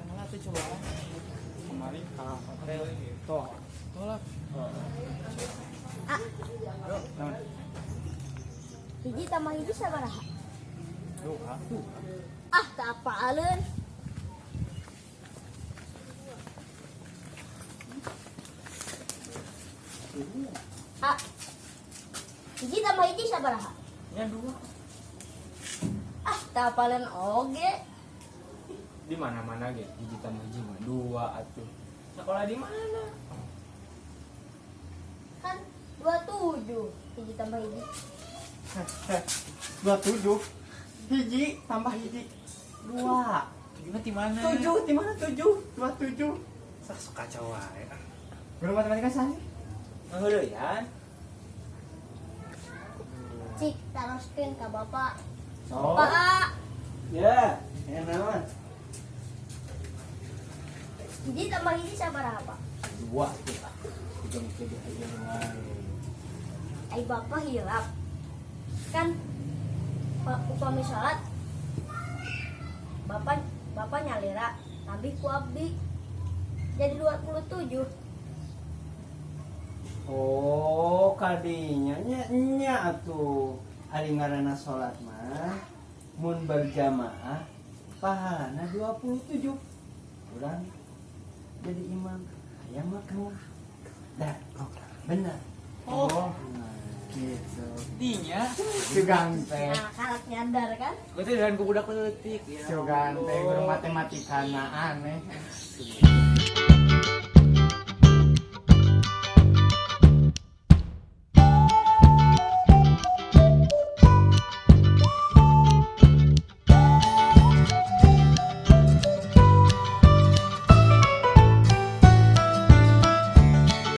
coba kemarin ah hotel toh tolak Ah, hiji tambah hiji sabaraha? dua Ah, tak apaleun. Ah. Hiji tambah hiji sabaraha? ya dua Ah, tak apaleun oge. Di mana mana gitu hiji tambah hiji mah dua atuh. Sekolah di mana? Kan 27. Hiji tambah hiji. dua tujuh. Hiji tambah hiji. Dua. Gimana di mana? tujuh di mana tujuh? Dua tujuh. Sah suka kacau wae. belum matematika sah ya Cik, teruskeun ka Bapak. oh Pak, ya yang naon hiji tambah hiji sabaraha, Pak? dua tiga tiga tiga wae Ai Bapak hilap. Kan upami salat Bapak Bapak nyalira tapi ku abdi jadi 27 Oh, kadinya nya nya atuh. Ari ngaranna salat mah mun berjamaah pahalana 27. Urang jadi imam aya makruh. Dah, benar. oh Nah, gitu. Dinya. si ganteng nah kalak nyadar kan Gue tuh dengan budak letik ya. si ganteng guru matematika na aneh